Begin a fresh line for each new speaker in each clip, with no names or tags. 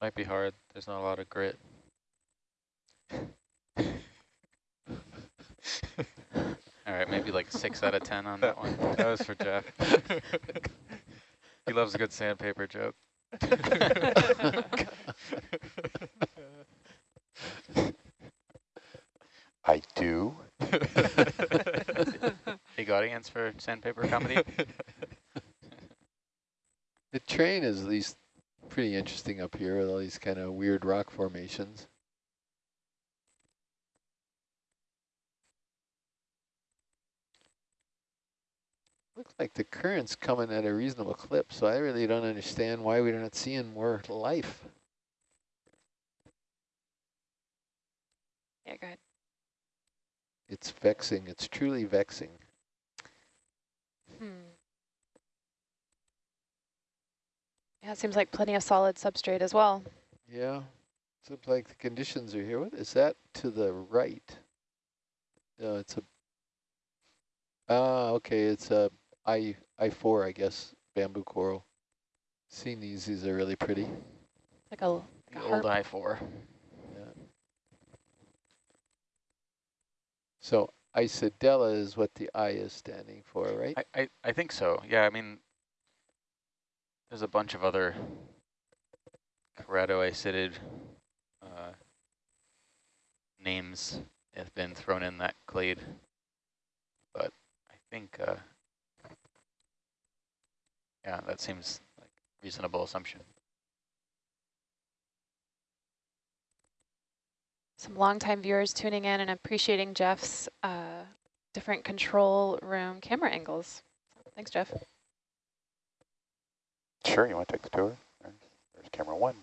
Might be hard. There's not a lot of grit. All right, maybe like six out of 10 on that one. That was for Jeff. he loves a good sandpaper joke.
I do.
Big audience for sandpaper comedy.
The train is at least pretty interesting up here with all these kind of weird rock formations. Looks like the current's coming at a reasonable clip, so I really don't understand why we're not seeing more life.
Yeah, go ahead.
It's vexing. It's truly vexing.
Hmm. Yeah, it seems like plenty of solid substrate as well.
Yeah, seems like the conditions are here. What is that to the right? No, it's a. Ah, okay. It's a I I four, I guess. Bamboo coral. Seen these? These are really pretty.
Like a, like a
old. I-4.
Yeah. So Isidella is what the I is standing for, right?
I, I, I think so. Yeah, I mean, there's a bunch of other keratoisidid uh, names have been thrown in that clade, but I think, uh, yeah, that seems like reasonable assumption.
Some longtime viewers tuning in and appreciating Jeff's uh, different control room camera angles. Thanks, Jeff.
Sure, you want to take the tour? There's, there's camera one.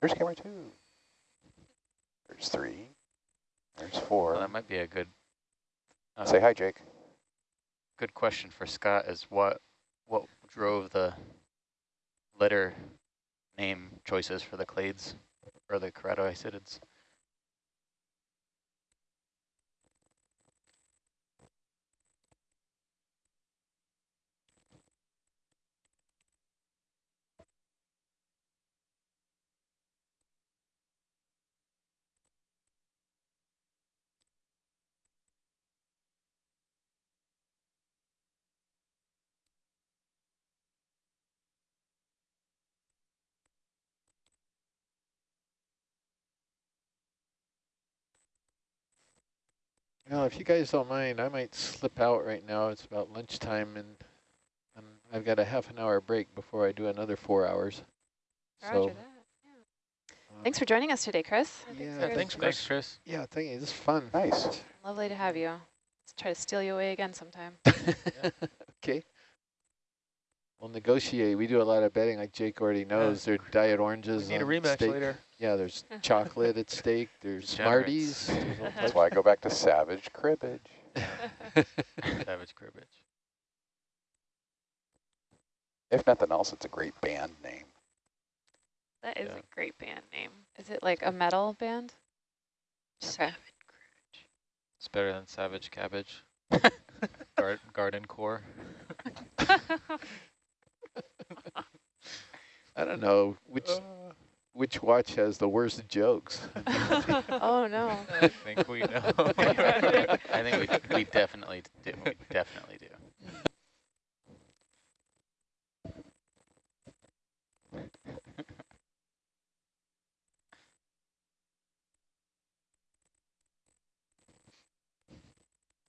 There's camera two. There's three. There's four.
Well, that might be a good uh,
Say hi, Jake.
good question for Scott is what what drove the letter name choices for the clades or the keratoisidids?
Well, if you guys don't mind, I might slip out right now. It's about lunchtime, and, and I've got a half an hour break before I do another four hours. So,
that. Thanks for joining us today, Chris.
Yeah,
Yeah, thanks, Chris.
Thanks, Chris.
yeah, thank you. This is fun.
Nice.
Lovely to have you. Let's try to steal you away again sometime.
okay. We'll negotiate. We do a lot of betting, like Jake already knows. They're diet
We
oranges.
need a
on
rematch
steak.
later.
Yeah, there's chocolate at stake. There's
Degenerates.
Smarties. There's
That's why I go back to Savage Cribbage.
Savage cribbage.
If nothing else, it's a great band name.
That is
Yeah.
a great band name. Is it like a metal band? Okay.
It's better than Savage Cabbage. Gar garden core.
I don't know which oh. Which watch has the worst jokes.
oh no.
I think we know. I think we, we definitely do. We definitely do.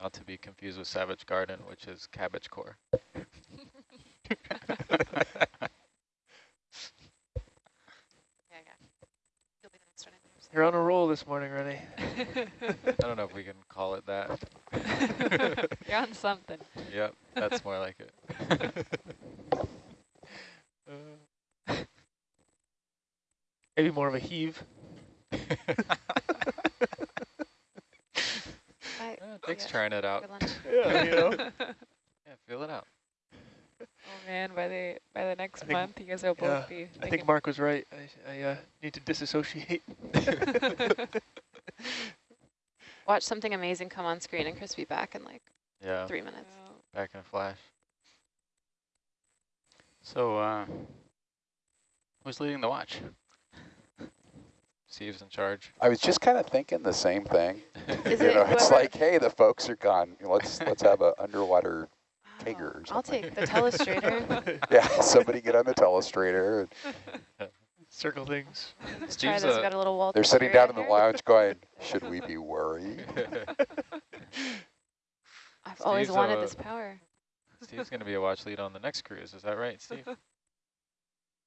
Not to be confused with Savage Garden, which is cabbage core.
You're on a roll this morning, Rennie.
I don't know if we can call it that.
You're on something.
Yep, that's more like it.
Maybe more of a heave.
I,
Yeah, oh, Jake's
yeah,
trying it out.
good lunch.
Yeah, you know.
Yeah, feel it out.
Oh man, by the by the next
think-
month, you guys will
yeah,
both be.
I think Mark was right. I, I uh, need to disassociate.
Watch something amazing come on screen, and Chris be back in like
Yeah,
three minutes.
back in a flash. So, uh, who's leading the watch?
Steve's in charge.
I was just kind of thinking the same thing.
Is
you
it
know, it's like, hey, the folks are gone. Let's let's have a underwater. Tiger or
I'll
something.
take the telestrator.
Yeah, somebody get on the telestrator. And
Circle things.
Let's try this.
a-
got a little Walter
they're sitting down in the
here.
lounge going, should we be worried?
I've always wanted
uh,
this power.
Steve's going to be a watch lead on the next cruise. Is that right, Steve?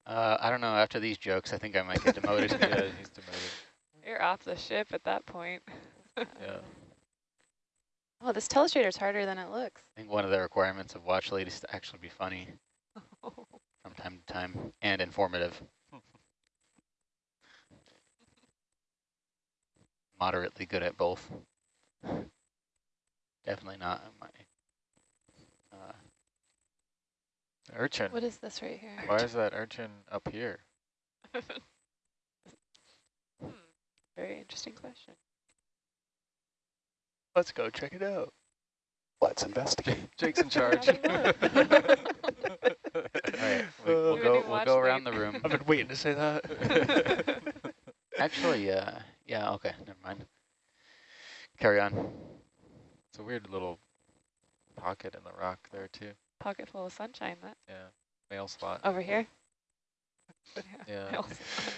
Uh, I don't know. After these jokes, I think I might get demoted.
yeah, he's demoted.
You're off the ship at that point.
Yeah.
Oh, this telestrator is harder than it looks.
I think one of the requirements of watch lead is to actually be funny from time to time and informative. Moderately good at both. Definitely not my. Uh,
Urchin.
What is this right here?
Why is that urchin up here?
Hmm, Very interesting question.
Let's go check it out.
Let's investigate.
Jake's in charge.
How do you know?
all right, we,
Uh,
we'll go. We'll go around the room.
I've been waiting to say that.
Actually, uh, yeah. Okay, never mind. Carry on.
It's a weird little pocket in the rock there too.
Pocket full of sunshine. That
Yeah, mail slot.
over here.
Yeah.
mail slot.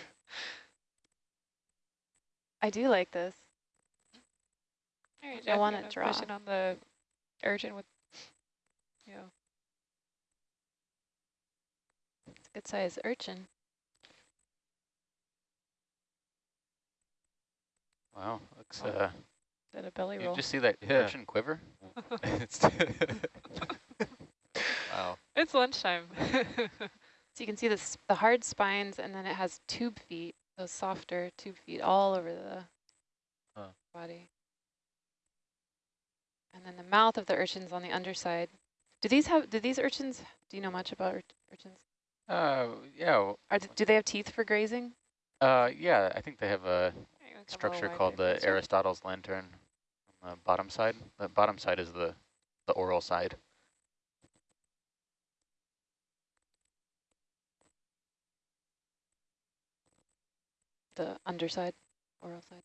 I do like this.
All right,
I wanna
you
draw.
Push it on the urchin with, yeah.
It's a good size urchin.
Wow, looks.
Oh.
Uh,
is that a belly roll?
you just see that
Yeah.
urchin quiver?
It's wow.
It's lunchtime. so you can see this, the hard spines, and then it has tube feet, those softer tube feet all over the
Huh.
body. And then the mouth of the urchin's on the underside. Do these have? Do these urchins? Do you know much about ur urchins?
Uh, yeah, w-
Are, th- do they have teeth for grazing?
Uh, yeah. I think they have a
you a
structure called the? Aristotle's lantern on the bottom side. The bottom side is the the oral side.
The underside, oral side.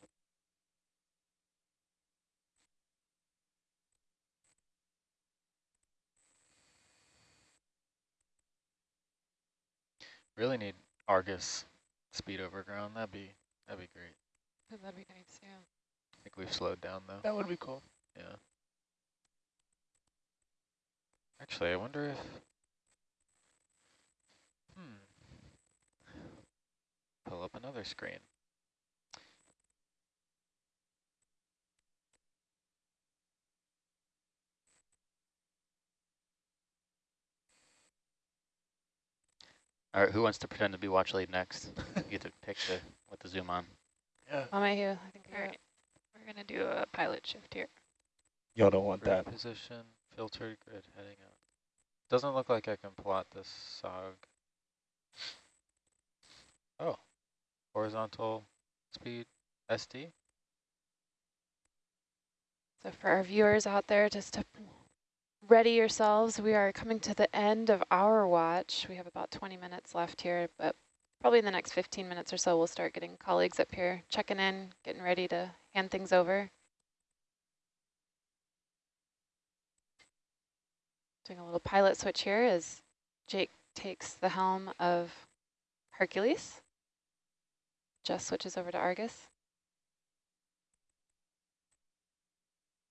Really need Argus speed over ground. That'd be that'd be great.
That'd be nice, yeah.
I think we've slowed down though.
That would be cool.
Yeah. Actually, I wonder if. Hmm. Pull up another screen.
All right, who wants to pretend to be watch lead next? you get to pick the with the zoom on.
Yeah.
I'm right here. I think
All we're gonna do a pilot shift here.
Y'all don't want
Grid position, filtered grid heading out. Doesn't look like I can plot this SOG. Oh, horizontal speed SD.
So for our viewers out there, just to ready yourselves, we are coming to the end of our watch. We have about 20 minutes left here, but probably in the next 15 minutes or so, we'll start getting colleagues up here, checking in, getting ready to hand things over. Doing a little pilot switch here as Jake takes the helm of Hercules. Just switches over to Argus.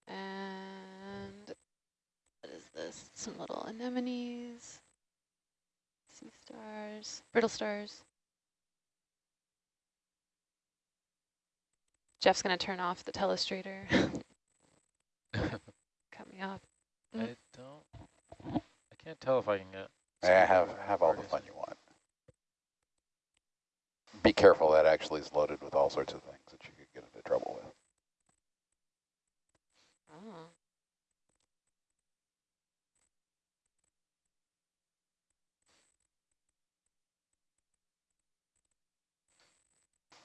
And what is this? Some little anemones, sea stars, brittle stars. Jeff's going to turn off the telestrator. Cut me off. Mm.
I don't. I can't tell if I can get.
Yeah,
speed
have have all the fun you want. Be careful, that actually is loaded with all sorts of things that you could get into trouble with.
Oh.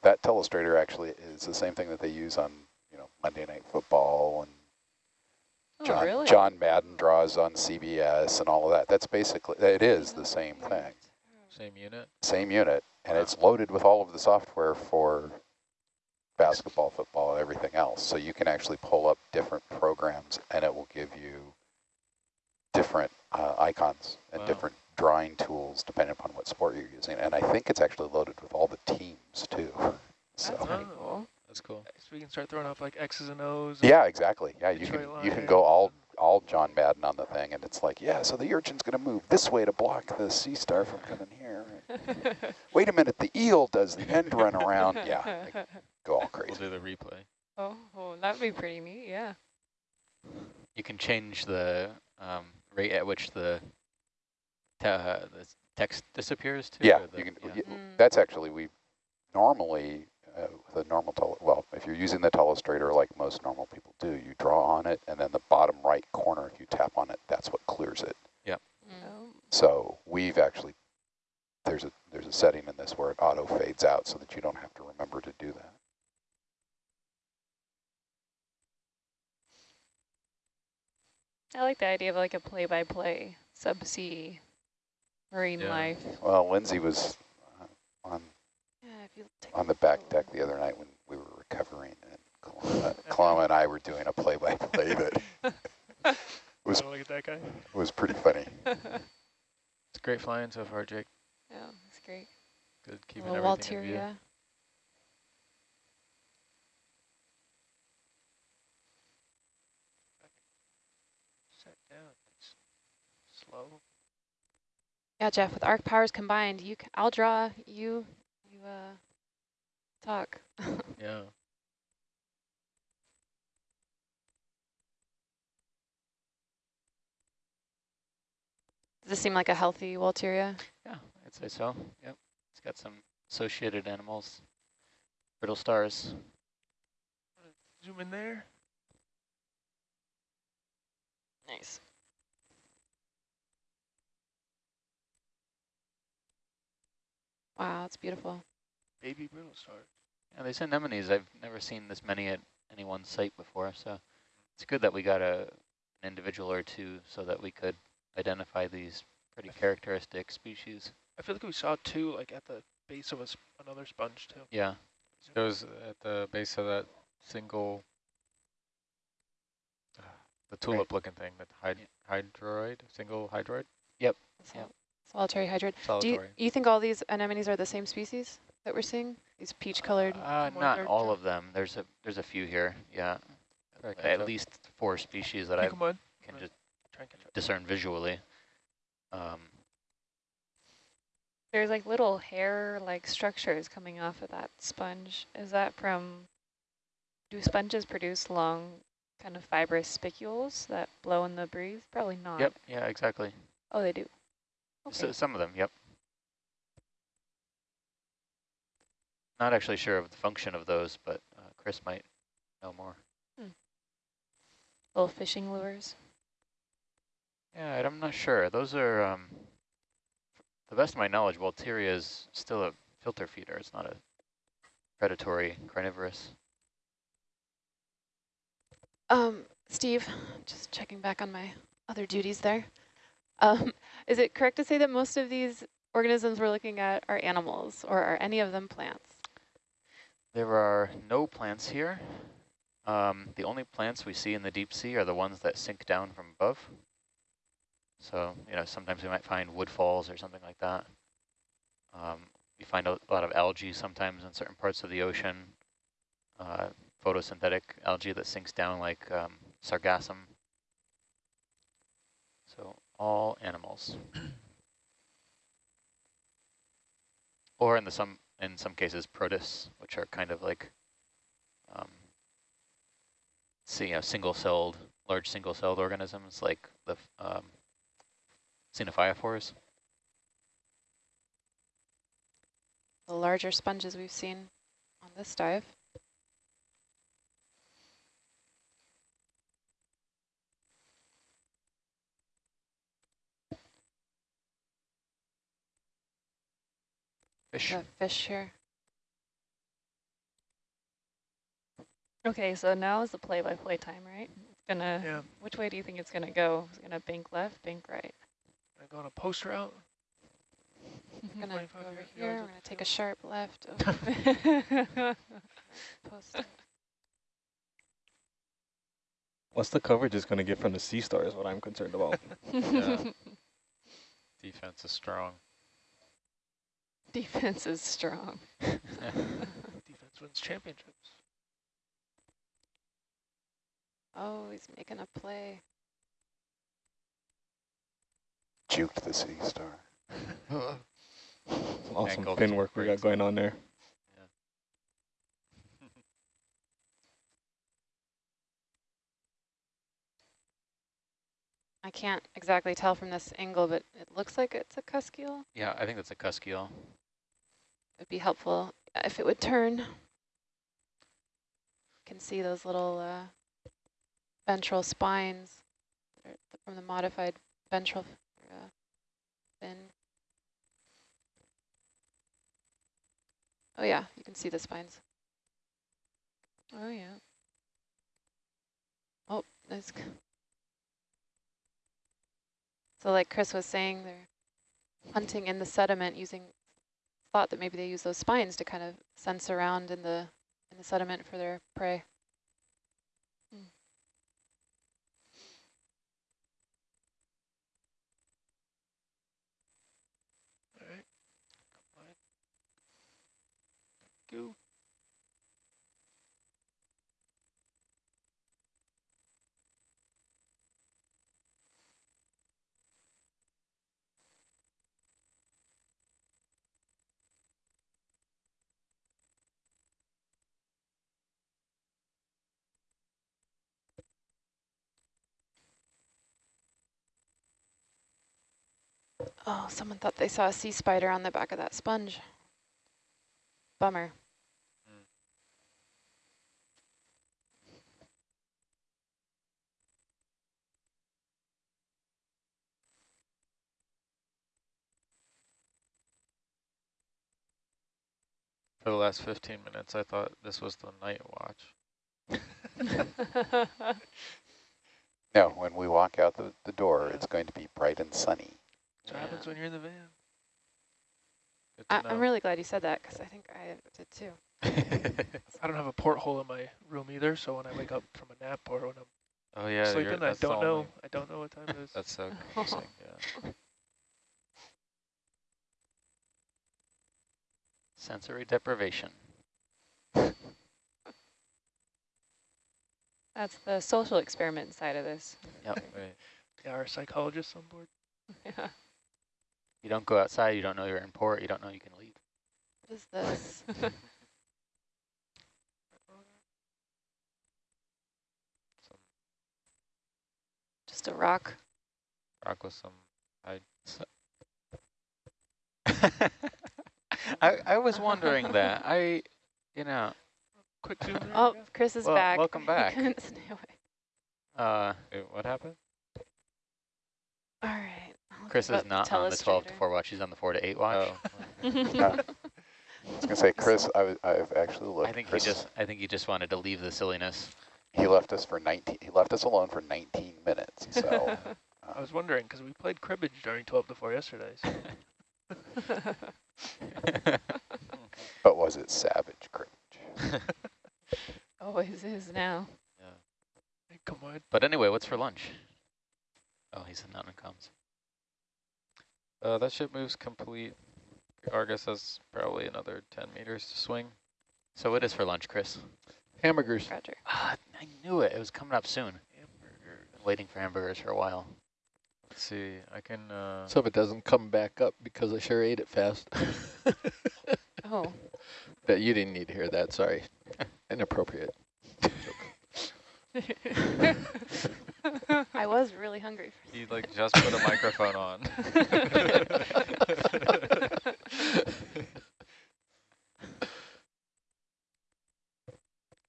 That telestrator actually is the same thing that they use on, you know, Monday Night Football and
Oh,
John,
really?
John Madden draws on CBS and all of that. That's basically, it is the same thing,
Same unit.
same unit, and
Wow.
it's loaded with all of the software for basketball, football, and everything else. So you can actually pull up different programs and it will give you different uh, icons and
Wow.
different drawing tools depending upon what sport you're using. And I think it's actually loaded with all the teams too.
That's
So
pretty
Oh.
cool.
That's cool.
So we can start throwing off like X's and O's. and-
yeah, exactly. Yeah, you can
Detroit
you can go all all John Madden on the thing, and it's like, yeah, so the urchin's going to move this way to block the sea star from coming here. Wait a minute, the eel does the end run around. Yeah, like, go all crazy.
We'll
crazy.
do the replay.
oh, oh, that'd be pretty neat. Yeah.
You can change the um, rate at which the, te uh, the text disappears too.
Yeah,
the-
you can.
yeah.
y-
Mm.
That's actually we normally uh, with a normal tele. Well, if you're using the telestrator like most normal people do, you draw on it, and then the bottom right corner, if you tap on it, that's what clears it.
Oh,
So we've actually there's a there's a setting in this where it auto fades out so that you don't have to remember to do that.
I like the idea of like a play-by-play subsea marine
Yeah.
life.
Well, Lindsay was uh, on
Yeah, if you take
on the back deck the other night when we were recovering, and Kalama, Kalama and I were doing a play-by-play that was-
I don't want to get that guy.
It was pretty funny.
It's great flying so far, Jake.
Yeah, it's great.
Good keeping
little
everything in view.
Walteria.
Set down. It's slow.
Yeah, Jeff, with arc powers combined, you c I'll draw, you, you uh, talk.
Yeah.
Does this seem like a healthy Walteria?
Yeah, I'd say so. Yep. It's got some associated animals. Brittle stars.
Zoom in there.
Nice. Wow, it's beautiful.
Baby brittle star.
Yeah, these anemones, I've never seen this many at any one site before, so it's good that we got a an individual or two so that we could identify these pretty characteristic species.
I feel like we saw two like at the base of a sp another sponge too.
Yeah,
It was at the base of that single, uh, the tulip-looking thing, that hyd hydroid, single hydroid,
Sol Solitary hydroid. Do you, you think all these anemones are the same species that we're seeing? These peach-colored?
uh,
More
not
larger.
all of them. There's a there's a few here. Yeah,
Try
at least four species that I
Hey, on.
can just
Try and catch up.
discern visually. Um,
There's like little hair-like structures coming off of that sponge. Is that from, do sponges produce long kind of fibrous spicules that blow in the breeze? Probably not.
yep. Yeah. Exactly.
Oh, they do.
So, some of them. Yep. Not actually sure of the function of those, but uh, Chris might know more.
Little fishing lures.
Yeah, I'm not sure. Those are, um, the best of my knowledge, Walteria is still a filter feeder. It's not a predatory carnivorous.
Um, Steve, just checking back on my other duties there. Um, is it correct to say that most of these organisms we're looking at are animals, or are any of them plants?
There are no plants here. Um, the only plants we see in the deep sea are the ones that sink down from above. So, you know, sometimes we might find woodfalls or something like that. Um, you find a lot of algae sometimes in certain parts of the ocean, uh, photosynthetic algae that sinks down like um, sargassum. All animals. or in the some in some cases protists, which are kind of like um, see, you know, single-celled, large single-celled organisms like the um, xenophyophores.
The larger sponges we've seen on this dive.
Fish.
The fish here.
Okay, so now is the play-by-play time, right? It's gonna.
Yeah.
Which way do you think it's gonna go? It's gonna bank left, bank right.
I go on a post route.
We're gonna
25
go over
yards
here.
of
We're gonna take a sharp left.
Post.
What's the coverage is going to get from the sea star is what I'm concerned about.
Yeah. Defense is strong.
Defense is strong.
Defense wins championships.
Oh, he's making a play.
Juked the sea star.
Some awesome
Angled
fin work we got going on there.
I can't exactly tell from this angle, but it looks like it's a cusk eel.
Yeah, I think that's a cusk eel.
It'd be helpful if it would turn. You can see those little uh, ventral spines from the modified ventral uh, fin. Oh yeah, you can see the spines.
Oh yeah.
Oh, that's. So like Chris was saying, they're hunting in the sediment using, thought that maybe they use those spines to kind of sense around in the in the sediment for their prey. Hmm.
All right. Come on. Go.
Oh, someone thought they saw a sea spider on the back of that sponge. Bummer.
For the last 15 minutes, I thought this was the night watch.
No, when we walk out the, the door, it's going to be bright and sunny.
That's what happens when you're in the van.
I, I'm really glad you said that because I think I did too.
I don't have a porthole in my room either, so when I wake up from a nap or when I'm
oh yeah,
sleeping, I don't know.
only-
I don't know what time it is.
That's so confusing. Yeah.
Sensory deprivation.
That's the social experiment side of this.
Yep.
Wait.
yeah, our psychologist on board.
Yeah.
You don't go outside, you don't know you're in port, you don't know you can leave.
What is this? Just a rock.
rock with some
I, I was wondering that. I, you know,
Quick zoom.
Oh,
yeah.
Chris is
Well,
back.
welcome back.
couldn't stay away.
uh,
Wait, what happened?
All right. I'll
Chris is
up
not on the 12 to 4 watch, he's on the 4 to 8 watch.
Oh,
Uh, I was going to say, Chris, I was, I've actually looked.
I think
Chris,
he just I think he just wanted to leave the silliness.
he left us for 19, he left us alone for 19 minutes. So
I was wondering because we played cribbage during 12 to 4 yesterday. So
but was it savage cribbage?
Always is now.
hey, come on.
but anyway, what's for lunch? Oh, he's in mountain comms.
Uh, that ship moves complete. Argus has probably another 10 meters to swing.
So what is for lunch, Chris?
Hamburgers.
Roger.
Ah, I knew it. It was coming up soon.
Hamburger.
Been waiting for hamburgers for a while.
Let's see. I can. Uh,
So if it doesn't come back up because I sure ate it fast.
Oh,
But you didn't need to hear that, sorry. Inappropriate.
I was really hungry.
he like just put a microphone on.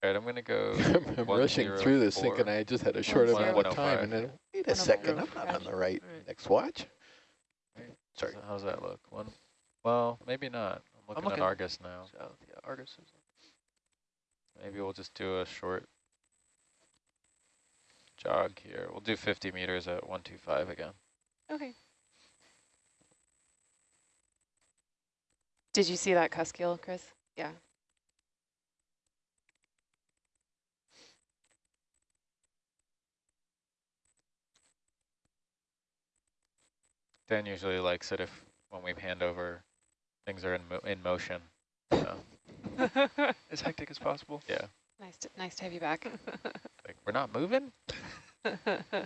All right, I'm gonna go.
I'm
one
rushing
zero
through this
four.
thinking I just had a short
One
amount of time and then, wait a
One
second,
zero
I'm not on the right
Right.
next watch.
Right.
Sorry.
So how's that look? One. Well, maybe not. I'm looking,
looking.
at Argus now.
South, yeah, Argus is.
Maybe we'll just do a short jog here. We'll do 50 meters at 125 again.
Okay.
Did you see that cuskeel, Chris? Yeah.
Dan usually likes it if when we hand over, things are in mo in motion. So.
as hectic as possible.
Yeah.
Nice to, nice to have you back.
like we're not moving. Mad.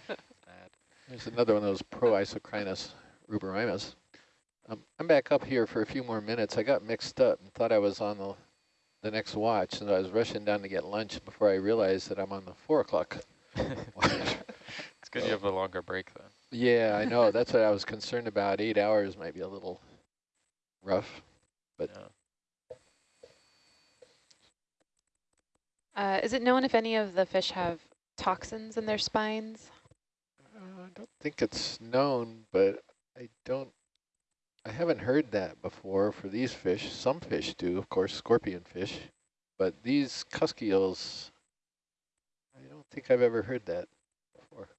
There's another one of those Proisocrinus ruberrimus. Um, I'm back up here for a few more minutes. I got mixed up and thought I was on the the next watch, and I was rushing down to get lunch before I realized that I'm on the four o'clock watch.
It's good you have a longer break then.
Yeah, I know. That's what I was concerned about. Eight hours might be a little rough. But
Yeah.
Uh, is it known if any of the fish have toxins in their spines?
uh, I don't think it's known, but I don't, I haven't heard that before for these fish. Some fish do, of course, scorpion fish, but these cusk eels, I don't think I've ever heard that before.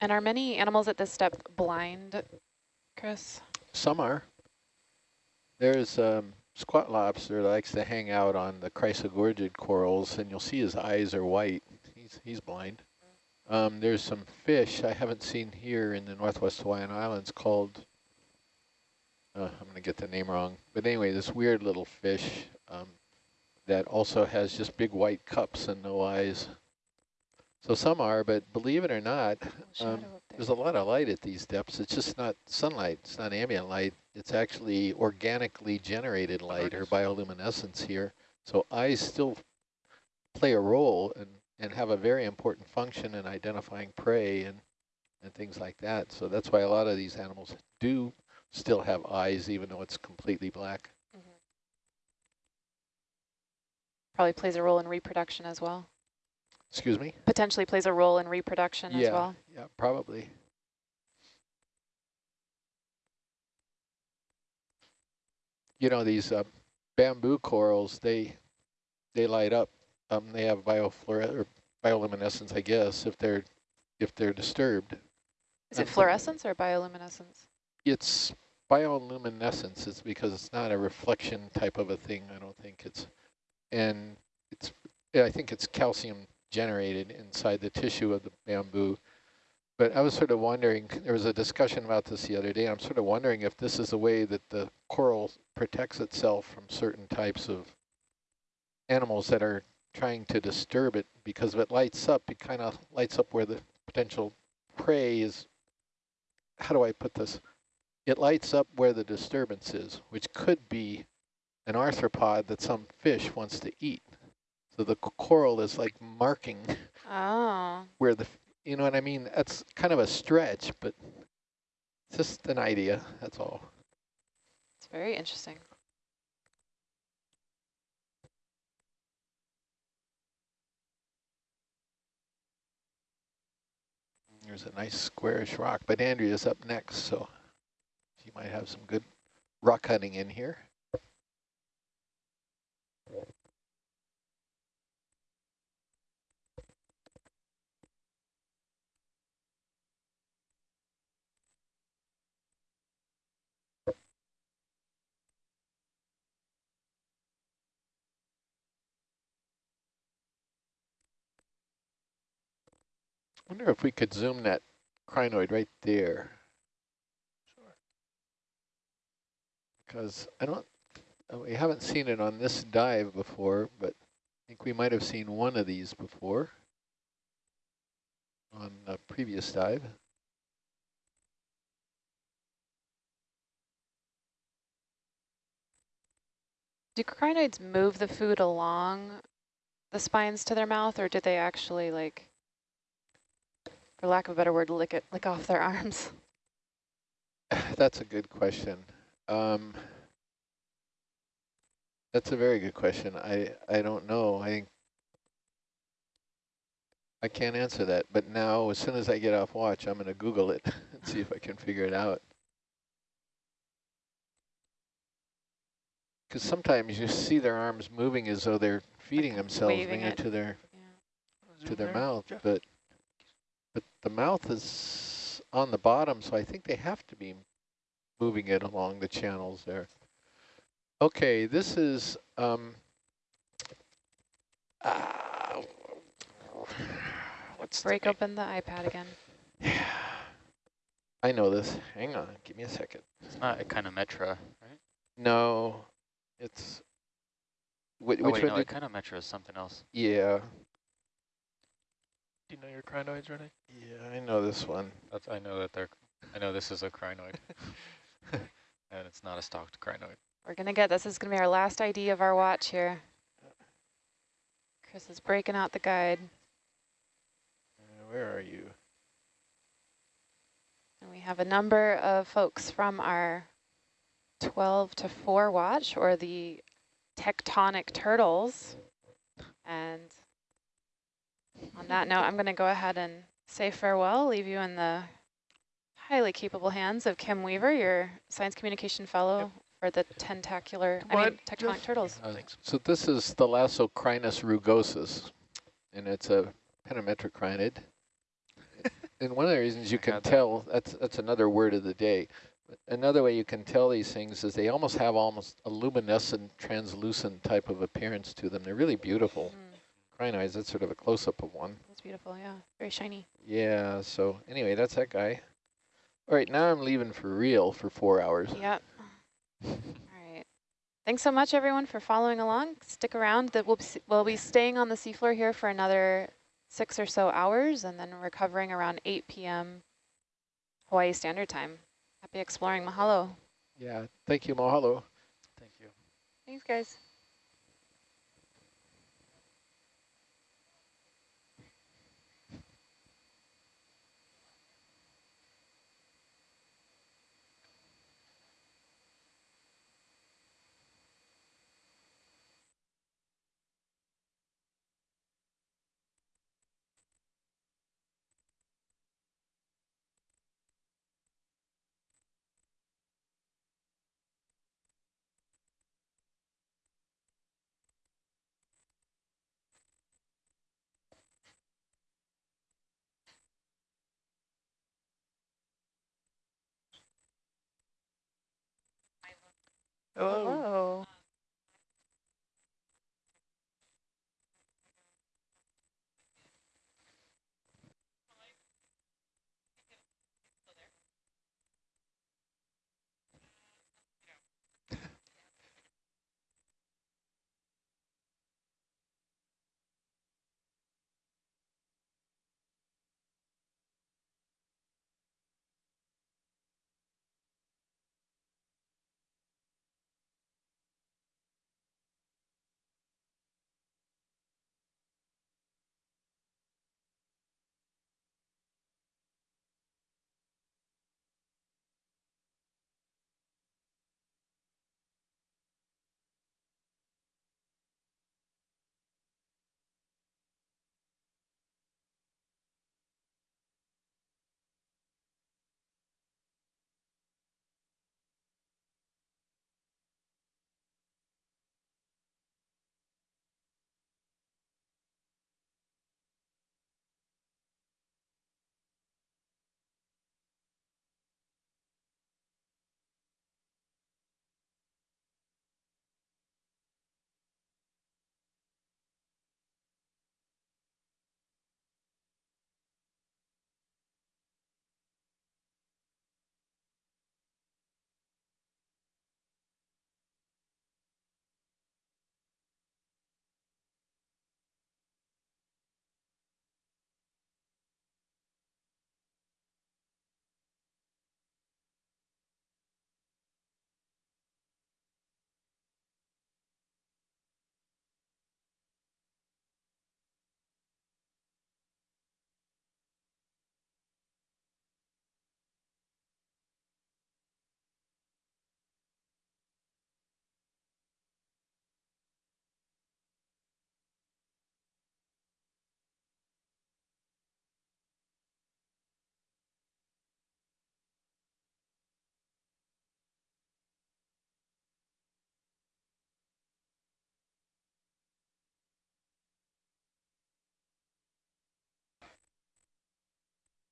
And are many animals at this step blind, Chris?
Some are. There's um, squat lobster that likes to hang out on the chrysogorgid corals, and you'll see his eyes are white. He's he's blind. Um, there's some fish I haven't seen here in the Northwest Hawaiian Islands called, uh, I'm going to get the name wrong, but anyway, this weird little fish um, that also has just big white cups and no eyes. So some are, but believe it or not, um, there's a lot of light at these depths. It's just not sunlight. It's not ambient light. It's actually organically generated light or bioluminescence here. So eyes still play a role and, and have a very important function in identifying prey and, and things like that. So that's why a lot of these animals do still have eyes, even though it's completely black.
Probably plays a role in reproduction as well.
Excuse me?
Potentially plays a role in reproduction
yeah,
as well.
yeah, probably. You know, these uh, bamboo corals, they they light up. Um, they have biofluore or bioluminescence, I guess, if they're if they're disturbed.
Is it fluorescence or bioluminescence?
It's bioluminescence. It's because it's not a reflection type of a thing. I don't think it's, and it's. yeah, I think it's calcium generated inside the tissue of the bamboo. But I was sort of wondering. There was a discussion about this the other day. I'm sort of wondering if this is a way that the coral protects itself from certain types of animals that are trying to disturb it. Because if it lights up, it kind of lights up where the potential prey is. How do I put this? it lights up where the disturbance is, which could be an arthropod that some fish wants to eat. So the coral is like marking
Oh,
where the, you know what I mean? That's kind of a stretch, but it's just an idea, that's all.
it's very interesting.
There's a nice squarish rock, but Andrea's up next, so she might have some good rock hunting in here. Wonder if we could zoom that crinoid right there. Because I don't, uh, we haven't seen it on this dive before, but I think we might have seen one of these before on a previous dive.
Do crinoids move the food along the spines to their mouth, or do they actually like, for lack of a better word, lick it, lick off their arms?
That's a good question. Um, that's a very good question. I, I don't know. I think I can't answer that. But now, as soon as I get off watch, I'm going to Google it and see if I can figure it out. Because sometimes you see their arms moving as though they're feeding themselves
waving
maybe
it.
to their
Yeah.
to their
There,
mouth,
Jeff.
but but the mouth is on the bottom, so I think they have to be moving it along the channels there. Okay, this is, um, uh, what's the
Break
name?
open the iPad again. Yeah.
I know this. Hang on, give me a second.
It's not Echinometra, right?
No, it's, whi-
Oh,
which
wait,
one
no,
did,
Echinometra is something else.
yeah,
Do you know your crinoids, Renee?
yeah, I know this one.
That's, I know that they're, I know this is a crinoid. and it's not a stalked crinoid.
We're gonna get, this is gonna be our last ID of our watch here. Chris is breaking out the guide.
Uh, Where are you?
And we have a number of folks from our 12 to 4 watch, or the tectonic turtles. And on that note, I'm going to go ahead and say farewell, leave you in the highly capable hands of Kim Weaver, your science communication fellow for the tentacular, I mean, tectonic turtles.
Uh,
Thanks.
So this is the Thalassocrinus rugosus, and it's a pentametrocrinid. and one of the reasons you
I
can
had that.
tell, that's, that's another word of the day. But Another way you can tell these things is they almost have almost a luminescent, translucent type of appearance to them. They're really beautiful.
Mm,
Crinoids, that's sort of a close-up of one.
that's beautiful, yeah. Very shiny.
Yeah, so anyway, that's that guy. All right, now I'm leaving for real for four hours.
Yep. All right. Thanks so much, everyone, for following along. Stick around. That we'll be, we'll be staying on the seafloor here for another six or so hours, and then recovering around 8 p.m. Hawaii Standard Time. Happy exploring. Mahalo.
Yeah, thank you, mahalo.
Thank you.
Thanks, guys. Oh.
Hello.
Hello.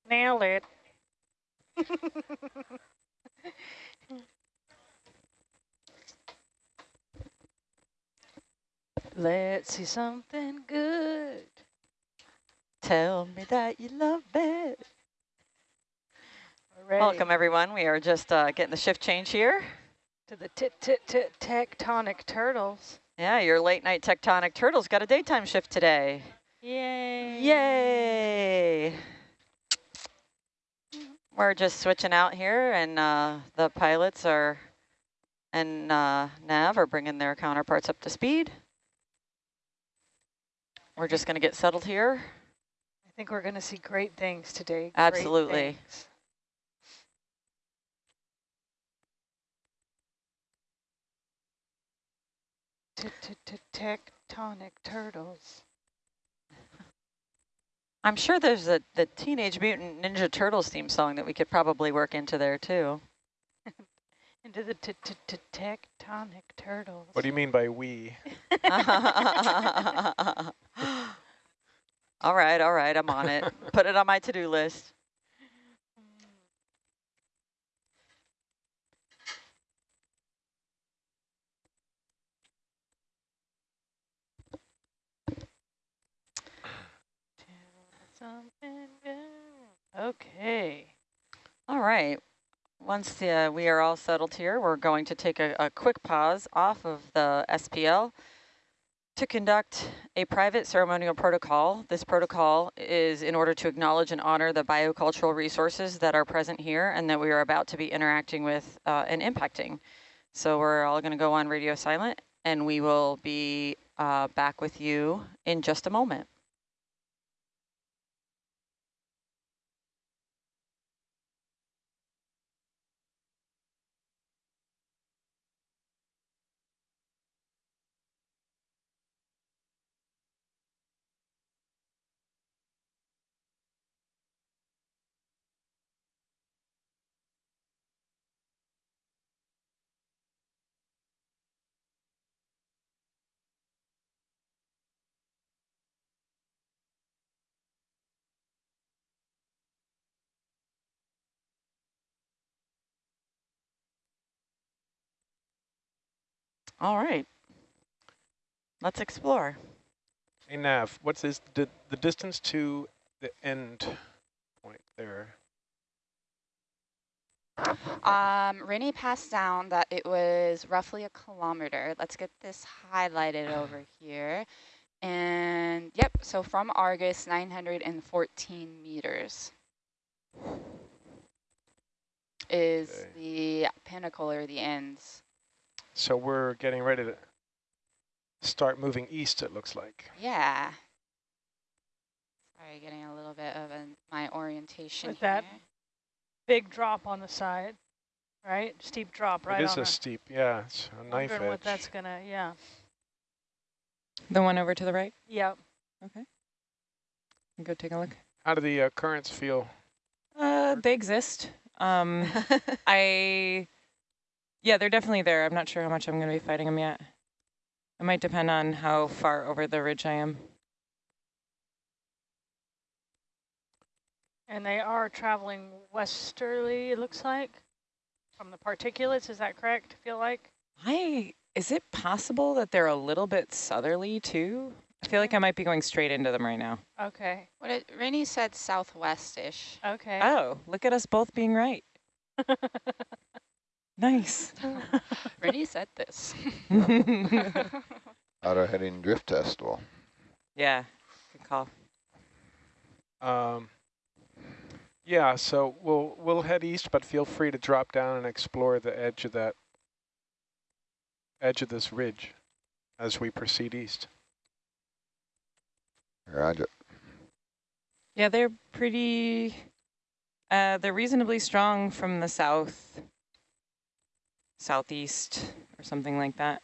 Nailed it.
Let's see something good.
Tell me that you love it.
We're
Welcome, everyone. We are just uh, getting the shift change here.
to the tit tit tit tectonic turtles.
Yeah, your late night tectonic turtles got a daytime shift today.
Yay!
Yay! We're just switching out here, and uh, the pilots are and uh, Nav are bringing their counterparts up to speed. We're just going to get settled here.
I think we're going to see great things today.
Absolutely.
things. Tit tit tit Tectonic turtles.
I'm sure there's a the Teenage Mutant Ninja Turtles theme song that we could probably work into there too.
Into the tit tit tit tectonic turtles.
What do you mean by we?
all right, all right, I'm on it. Put it on my to-do list.
Something good. Okay.
All right. Once the, uh, we are all settled here, we're going to take a, a quick pause off of the SPL to conduct a private ceremonial protocol. This protocol is in order to acknowledge and honor the biocultural resources that are present here and that we are about to be interacting with uh, and impacting. So we're all going to go on radio silent and we will be uh, back with you in just a moment. All right. Let's explore.
Hey Nav, what's this, the, the distance to the end point there?
Um, Rennie passed down that it was roughly a kilometer. Let's get this highlighted over here. And yep, so from Argus, 914 meters is
Okay.
the pinnacle or the ends.
So we're getting ready to start moving east, it looks like.
Yeah. Sorry, getting a little bit of an, my orientation
With that. Big drop on the side, right? Steep drop right
it is
on
a
our-
steep, yeah, it's a knife
Wondering what that's gonna, yeah.
The one over to the right?
Yep. Okay.
Go take a look.
How do the uh, currents feel?
Uh, they exist. Um, I, yeah, they're definitely there. I'm not sure how much I'm going to be fighting them yet. It might depend on how far over the ridge I am.
And they are traveling westerly, it looks like, from the particulates. Is that correct? Feel like?
I, is it possible that they're a little bit southerly too? I feel like I might be going straight into them right now.
Okay.
What it, Rennie said southwest-ish.
Okay.
Oh, look at us both being right. Nice.
Rennie said this.
Auto heading drift test. Well,
yeah, good call.
Um, yeah, so we'll we'll head east, but feel free to drop down and explore the edge of that edge of this ridge as we proceed east.
Roger.
Yeah, they're pretty, uh, they're reasonably strong from the south, southeast or something like that.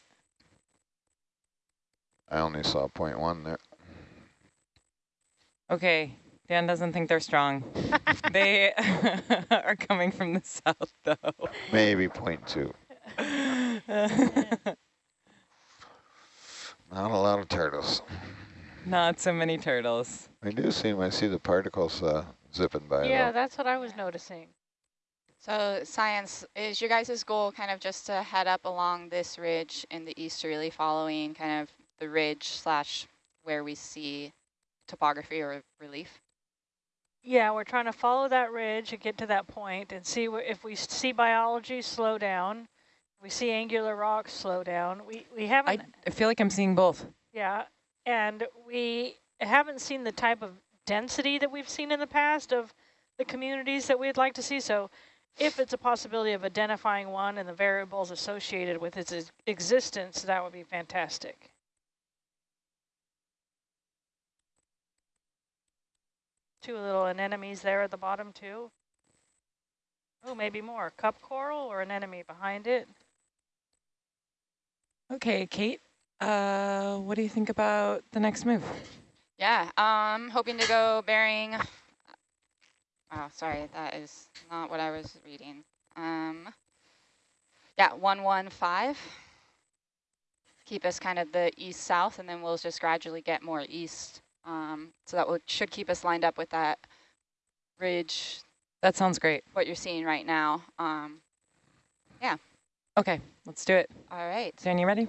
I only saw point one there.
Okay, Dan doesn't think they're strong. they are coming from the south though.
Maybe point two. Not a lot of turtles.
Not so many turtles.
I do seem, I see the particles uh, zipping by
yeah,
though.
that's what I was noticing.
So science, is your guys' goal kind of just to head up along this ridge in the easterly following kind of the ridge slash where we see topography or relief?
Yeah, we're trying to follow that ridge and get to that point and see if we see biology slow down, we see angular rocks slow down. We we haven't.
I, I feel like I'm seeing both.
Yeah, and we haven't seen the type of density that we've seen in the past of the communities that we'd like to see. So if it's a possibility of identifying one and the variables associated with its existence, that would be fantastic. Two little anemones there at the bottom too. Oh, maybe more. Cup coral or an anemone behind it.
Okay, Kate, uh, what do you think about the next move?
Yeah, um, hoping to go bearing. Oh, sorry, that is not what I was reading. Um, yeah, 115. Keep us kind of the east-south, and then we'll just gradually get more east um, so that will, should keep us lined up with that ridge.
That sounds great.
What you're seeing right now. Um, yeah.
Okay, let's do it.
All right.
Dan, you ready?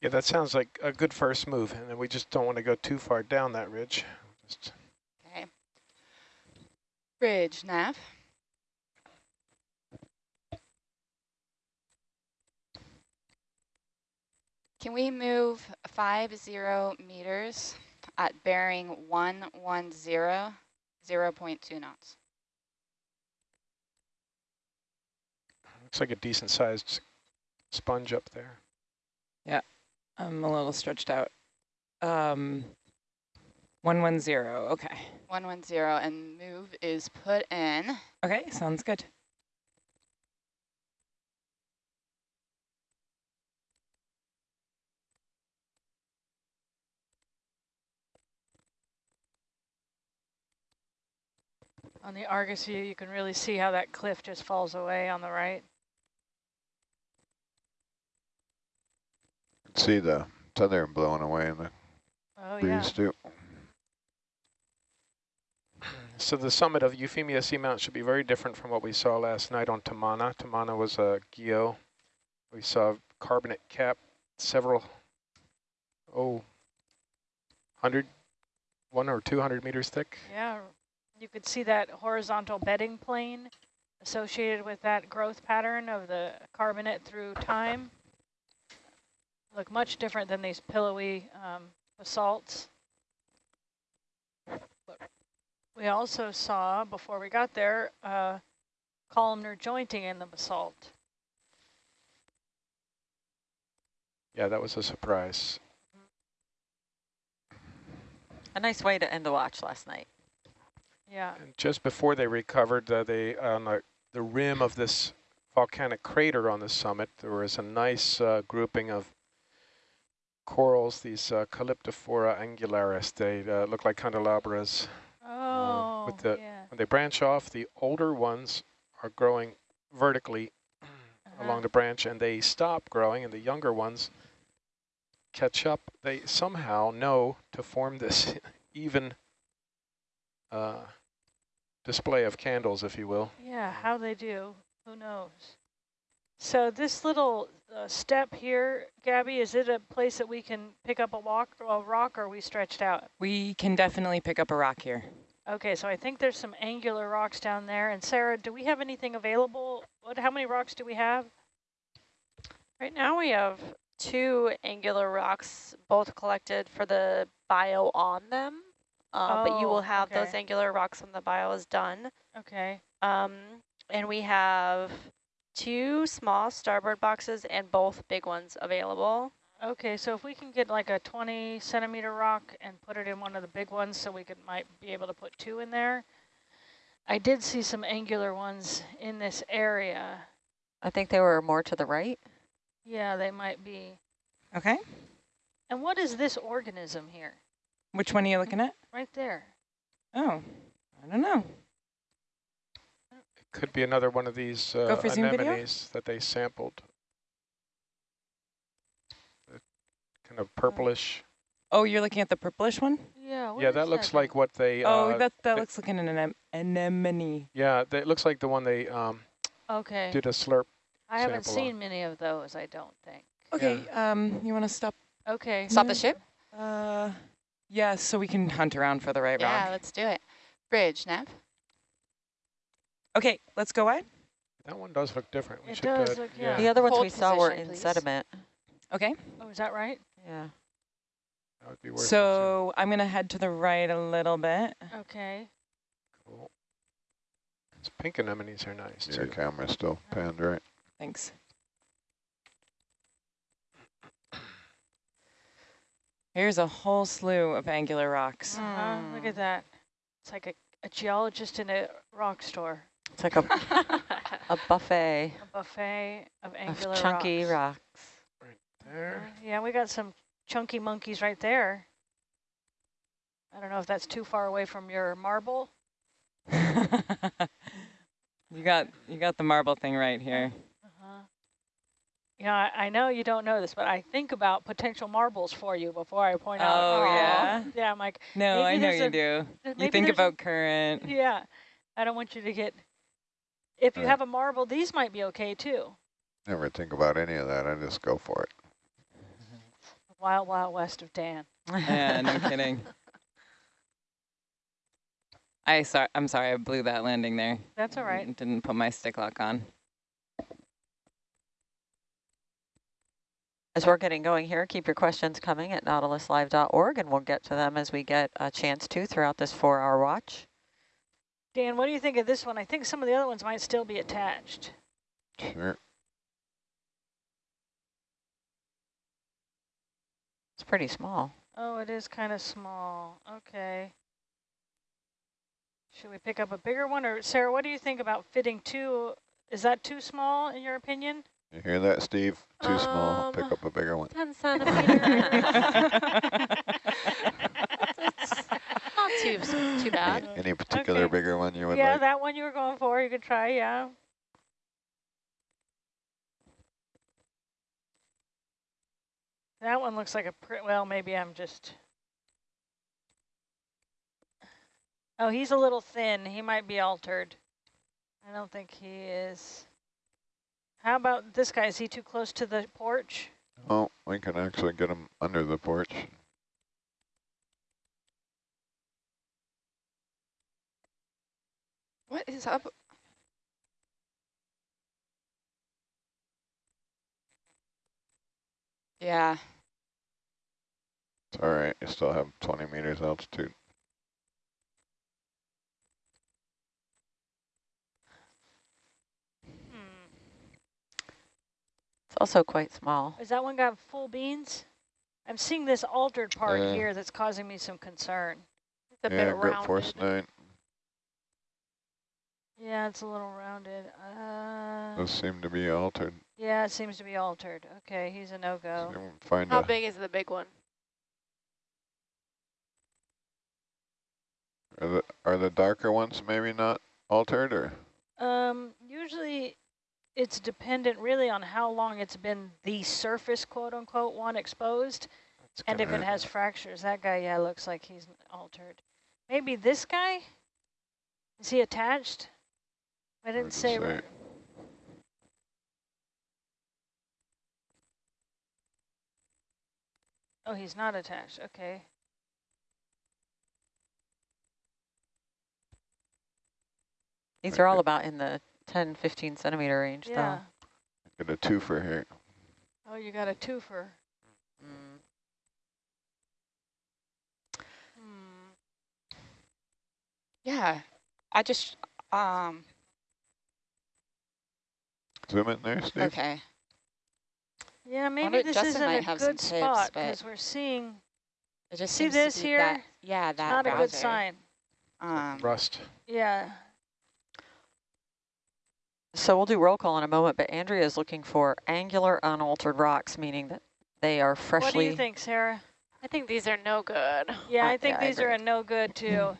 Yeah, that sounds like a good first move, and then we just don't want to go too far down that ridge. Just
okay. Ridge, nav. Can we move five zero meters at bearing 110, 0 0.2 knots?
Looks like a decent sized sponge up there.
Yeah, I'm a little stretched out. Um, 110, okay.
110 and move is put in.
Okay, sounds good.
On the Argus view, you can really see how that cliff just falls away on the right.
See the southern blowing away in the
oh,
breeze
yeah.
too.
So the summit of Euphemia Seamount should be very different from what we saw last night on Tamana. Tamana was a geo. We saw carbonate cap several, oh, 100, one or 200 meters thick.
Yeah, you could see that horizontal bedding plane associated with that growth pattern of the carbonate through time. Look much different than these pillowy um, basalts. We also saw, before we got there, uh, columnar jointing in the basalt.
Yeah, that was a surprise.
A nice way to end the watch last night.
Yeah.
And just before they recovered, uh, they on the, the rim of this volcanic crater on the summit, there was a nice uh, grouping of corals, these uh, Calyptrophora angularis. They uh, look like candelabras.
Oh,
with the,
yeah.
When they branch off, the older ones are growing vertically
-huh.
along the branch, and they stop growing, and the younger ones catch up. They somehow know to form this even uh, display of candles, if you will.
Yeah, how they do, who knows? So this little uh, step here, Gabby, is it a place that we can pick up a, walk, a rock or are we stretched out?
We can definitely pick up a rock here.
Okay, so I think there's some angular rocks down there. And Sarah, do we have anything available? What? How many rocks do we have?
Right now we have two angular rocks, both collected for the bio on them. Uh, oh, but you will
Oh,
have
okay.
those angular rocks when the bio is done.
Okay.
Um, and we have two small starboard boxes and both big ones available.
Okay, so if we can get like a 20 centimeter rock and put it in one of the big ones so we could might be able to put two in there. I did see some angular ones in this area.
I think they were more to the right.
Yeah, they might be.
Okay.
And what is this organism here?
Which one are you looking at?
Right there.
Oh, I don't know.
Could be another one of these uh,
Go video?
anemones that they sampled. The kind of purplish.
Oh, you're looking at the purplish one?
Yeah.
Yeah, that looks like what they.
Oh,
uh,
that that looks like an anem anemone.
Yeah, that looks like the one they um,
Okay.
did a slurp.
I haven't
sample on.
seen many of those, I don't think.
Okay, um, you want to stop?
Okay.
Stop the ship?
Uh, yeah, so we can hunt around for the right
Yeah,
rock.
Yeah, let's do it. Bridge, Nav.
Okay, let's go wide.
That one does look different. We
It
should,
does look-
yeah.
The other ones
Hold
we saw were in
please.
sediment.
Okay,
Oh, is that right?
Yeah.
That would be worth it,
so I'm gonna head to the right a little bit.
Okay.
Cool. These pink anemones are nice
Your
too.
camera's still panned right.
Thanks. Here's a whole slew of angular rocks.
Uh-huh, Look at that. It's like a, a geologist in a rock store.
It's like a, a buffet
A buffet of
of
angular
chunky
rocks.
rocks.
There.
Uh, Yeah, we got some chunky monkeys right there. I don't know if that's too far away from your marble.
you got you got the marble thing right here.
Uh-huh. You know, I, I know you don't know this, but I think about potential marbles for you before I point out.
Oh, yeah?
Yeah, I'm like,
No, I know you
a-
do. You think
there's a-
about current.
yeah, I don't want you to get, if you
Right.
have a marble, these might be okay too.
Never think about any of that. I just go for it. Mm-hmm.
Wild, wild west of Dan.
Yeah, no kidding. I sorry, I'm sorry, I blew that landing there.
That's all right.
Didn't put my stick lock on.
As we're getting going here, keep your questions coming at nautiluslive.org, and we'll get to them as we get a chance to throughout this four-hour watch.
Dan, what do you think of this one? I think some of the other ones might still be attached.
Sure.
It's pretty small.
Oh, it is kind of small. Okay. Should we pick up a bigger one? Or Sarah, what do you think about fitting two? Is that too small in your opinion?
You hear that, Steve? Too small.
Um,
Pick up a bigger one.
10 centimeters. It's not too, too bad.
Any, any particular
Okay.
bigger one you would
yeah,
like?
that one you were going for, you could try, yeah. That one looks like a, pr well, maybe I'm just... Oh, he's a little thin. He might be altered. I don't think he is. How about this guy? Is he too close to the porch?
Oh, we can actually get him under the porch.
What is up? Yeah.
All right. You still have 20 meters altitude.
Hmm.
It's also quite small.
Is that one got full beans? I'm seeing this altered part
Uh,
here that's causing me some concern.
It's a
yeah,
bit
grip force
rounded.
nine.
Yeah, it's a little rounded. Uh,
Those seem to be altered.
yeah, it seems to be altered. Okay, he's a no-go.
So find
How big is the big one?
are the are the darker ones maybe not altered or?
Um, usually it's dependent really on how long it's been the surface, quote-unquote, one exposed,
That's
and if it
gonna-
has fractures. That guy, yeah, looks like he's altered. Maybe this guy? Is he attached? I didn't say.
say.
right. Oh, he's not attached. Okay.
These are all about in the 10, 15 centimeter range, though.
Yeah.
Get a twofer here.
Oh, you got a twofer.
though. Mm.
Hmm.
Yeah. I just, um,
Zoom in there, Steve.
okay.
Yeah, maybe
Wonder-
this
Justin
isn't
might
a
have some
good
tips,
spot because we're seeing
It just
See this here?
That, yeah, that
not a good sign.
Um,
Rust.
Yeah.
So we'll do roll call in a moment, but Andrea is looking for angular unaltered rocks, meaning that they are freshly.
What do
freshly.
you think, Sarah?
I think these are no good.
Yeah,
Uh,
I think
yeah, I
these are a no good too.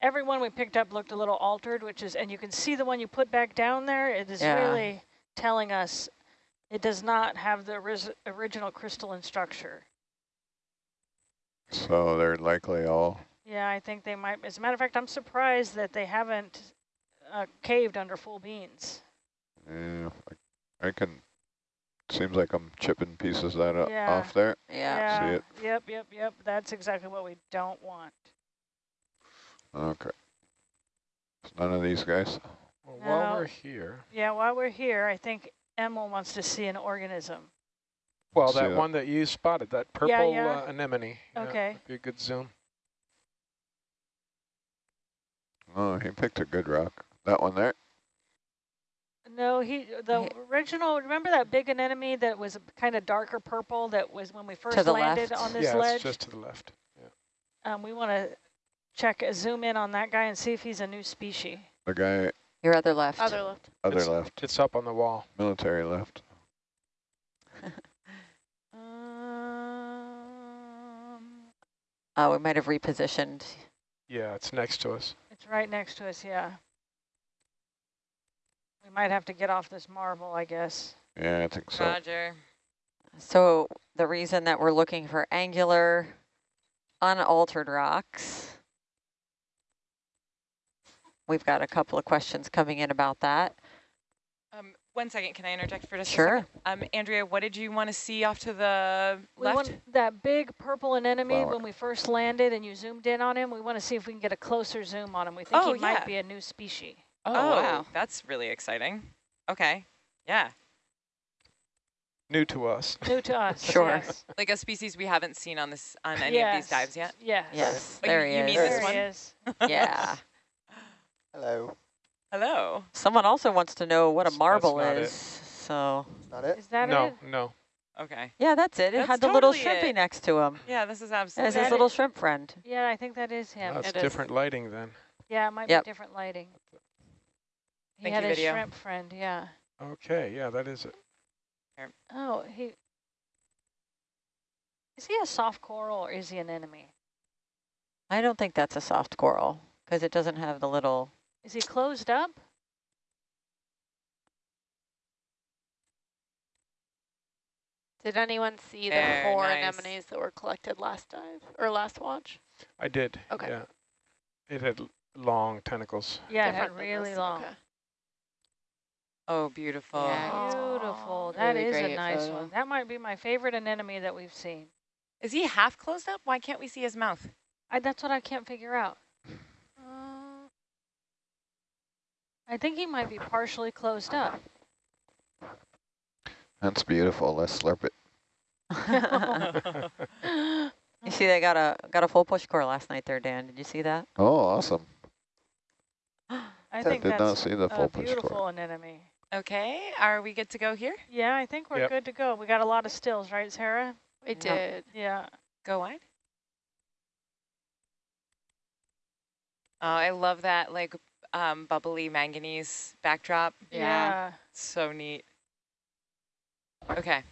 Every one we picked up looked a little altered, which is, and you can see the one you put back down there. It is
Yeah.
really telling us it does not have the original crystalline structure.
So they're likely all,
Yeah, I think they might. As a matter of fact, I'm surprised that they haven't uh, caved under full beans.
yeah, I, I can, seems like I'm chipping pieces that o-
Yeah.
off there.
Yeah.
See it?
Yep, yep, yep. That's exactly what we don't want.
Okay. It's none of these guys.
Well, while
No.
we're here,
Yeah, while we're here, I think Emil wants to see an organism.
well,
See
that
that?
one that you spotted, that purple
yeah.
Uh, anemone. yeah,
Okay.
be a good zoom.
Oh, he picked a good rock. That one there?
No, he the original. Remember that big anemone that was kind of darker purple that was when we first
the
landed
left.
on this
yeah,
ledge.
it's just to the left. Yeah.
Um, we want to check uh, zoom in on that guy and see if he's a new species.
The guy,
Your other left.
Other left.
other
It's-
left,
It's up on the wall.
military left.
Um,
Oh, we might have repositioned.
Yeah, it's next to us.
it's right next to us. Yeah. We might have to get off this marble, I guess.
Yeah, I think so.
Roger.
So the reason that we're looking for angular, unaltered rocks, we've got a couple of questions coming in about that.
Um, one second, can I interject for just a second? Um, Andrea, what did you want to see off to the
We
left?
want that big purple anemone
Flower.
when we first landed and you zoomed in on him. We want to see if we can get a closer zoom on him. We think
Oh,
he might be a new species.
Oh,
wow.
that's really exciting. Okay, yeah.
New to us.
New to us.
Sure.
Yes.
Like a species we haven't seen on this on any of these dives yet.
Yes.
Yes,
Oh,
there
you-
he
you
is.
mean
There
this
he
one?
is.
Yeah.
Hello.
Hello.
Someone also wants to know what a
That's- that's
marble
not
is.
it.
So
Is that it?
Is that
no,
it?
no.
Okay.
yeah, that's it. It
That's
had the little
totally
shrimpy
it.
next to him.
Yeah, this is
There's
absolutely.
his little
it?
shrimp friend.
Yeah, I think that is him.
That's
It is.
different lighting then.
Yeah, it might
Yep.
be different lighting. He
Thank
had
you,
a
video.
shrimp friend, yeah.
Okay, yeah, that is it.
Oh, he... Is he a soft coral or is he an anemone?
I don't think that's a soft coral because it doesn't have the little.
Is he closed up?
Did anyone see the
Very
four
nice.
anemones that were collected last dive or last watch?
I did.
Okay.
Yeah. It had long tentacles.
Yeah, it had really long.
okay.
Oh, beautiful.
Yeah.
Beautiful. That
Really
is a nice
photo.
one. That might be my favorite anemone that we've seen.
Is he half closed up? Why can't we see his mouth?
I, that's what I can't figure out. Uh, I think he might be partially closed up.
That's beautiful. Let's slurp it.
you see, they got a got a full push core last night there, Dan. Did you see that?
Oh, awesome.
I think
did not see the full
a
push
beautiful
core.
anemone.
Okay, are we good to go here?
Yeah, I think we're
Yep.
good to go. We got a lot of stills, right, Sarah?
We did.
Yeah.
Go wide. Oh, I love that like um, bubbly manganese backdrop.
Yeah.
So neat. Okay.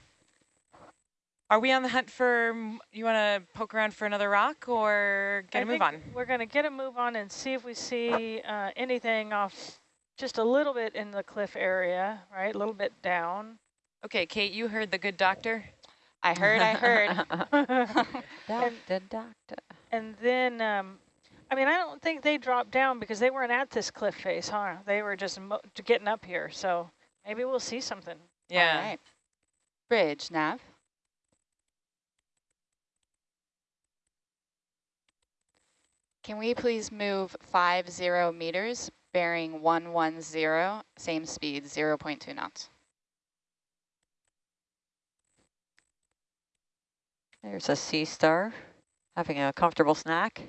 Are we on the hunt for, you want to poke around for another rock or get
I
a move on?
We're going to get a move on and see if we see uh, anything off just a little bit in the cliff area, right? A little bit down.
Okay, Kate, you heard the good doctor.
I heard, I heard.
doctor, doctor.
And then, um, I mean, I don't think they dropped down because they weren't at this cliff face, huh? They were just mo getting up here. So maybe we'll see something.
Yeah.
All right. Bridge, nav. Can we please move five zero meters, bearing 110, same speed, 0.2 knots?
There's a sea star having a comfortable snack.